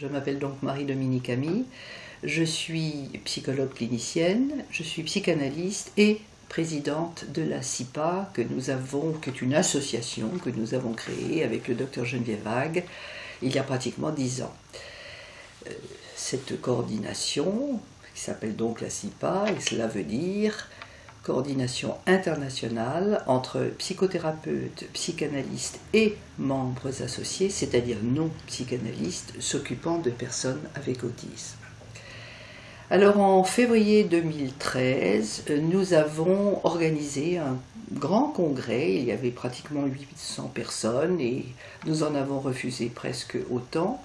Je m'appelle donc Marie-Dominique Ami. Je suis psychologue clinicienne, je suis psychanalyste et présidente de la CIPA, que nous avons, qui est une association que nous avons créée avec le docteur Geneviève Vague il y a pratiquement dix ans. Euh, cette coordination, qui s'appelle donc la CIPA, et cela veut dire coordination internationale entre psychothérapeutes, psychanalystes et membres associés, c'est-à-dire non psychanalystes s'occupant de personnes avec autisme. Alors en février 2013, nous avons organisé un grand congrès, il y avait pratiquement 800 personnes et nous en avons refusé presque autant,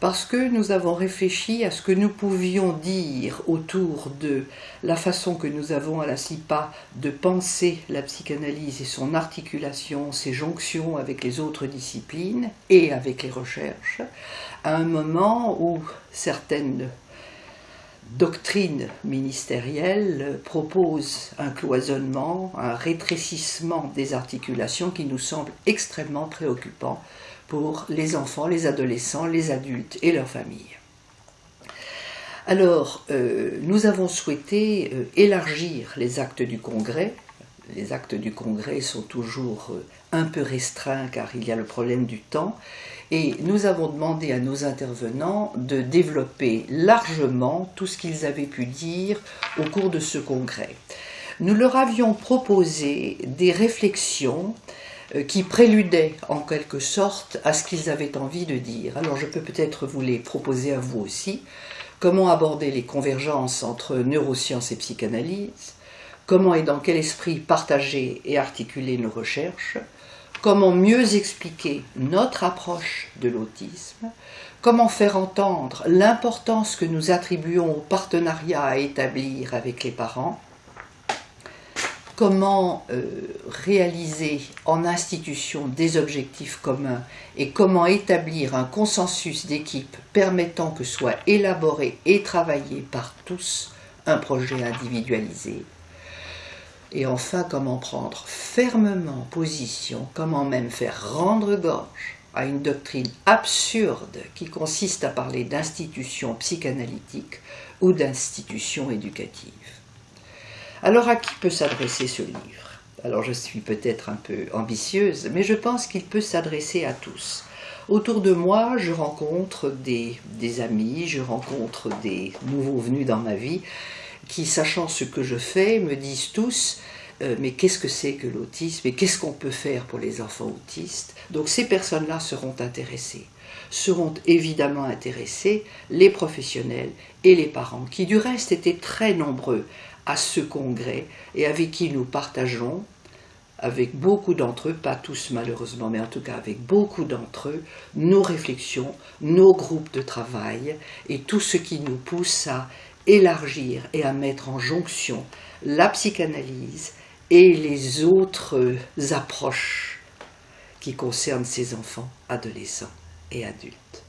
parce que nous avons réfléchi à ce que nous pouvions dire autour de la façon que nous avons à la CIPA de penser la psychanalyse et son articulation, ses jonctions avec les autres disciplines et avec les recherches, à un moment où certaines doctrine ministérielle propose un cloisonnement, un rétrécissement des articulations qui nous semble extrêmement préoccupant pour les enfants, les adolescents, les adultes et leurs familles. Alors, euh, nous avons souhaité euh, élargir les actes du Congrès. Les actes du Congrès sont toujours euh, un peu restreints car il y a le problème du temps et nous avons demandé à nos intervenants de développer largement tout ce qu'ils avaient pu dire au cours de ce congrès. Nous leur avions proposé des réflexions euh, qui préludaient en quelque sorte à ce qu'ils avaient envie de dire. Alors je peux peut-être vous les proposer à vous aussi. Comment aborder les convergences entre neurosciences et psychanalyse? Comment et dans quel esprit partager et articuler nos recherches? Comment mieux expliquer notre approche de l'autisme, comment faire entendre l'importance que nous attribuons au partenariat à établir avec les parents, comment euh, réaliser en institution des objectifs communs et comment établir un consensus d'équipe permettant que soit élaboré et travaillé par tous un projet individualisé? Et enfin, comment prendre fermement position, comment même faire rendre gorge à une doctrine absurde qui consiste à parler d'institutions psychanalytiques ou d'institutions éducatives. Alors à qui peut s'adresser ce livre? Alors je suis peut-être un peu ambitieuse, mais je pense qu'il peut s'adresser à tous. Autour de moi, je rencontre des, des amis, je rencontre des nouveaux venus dans ma vie qui, sachant ce que je fais, me disent tous euh, mais qu'est-ce que c'est que l'autisme et qu'est-ce qu'on peut faire pour les enfants autistes? Donc ces personnes-là seront intéressées. Seront évidemment intéressés les professionnels et les parents, qui du reste étaient très nombreux à ce congrès et avec qui nous partageons, avec beaucoup d'entre eux, pas tous malheureusement, mais en tout cas avec beaucoup d'entre eux, nos réflexions, nos groupes de travail et tout ce qui nous pousse à élargir et à mettre en jonction la psychanalyse et les autres approches qui concernent ces enfants, adolescents et adultes.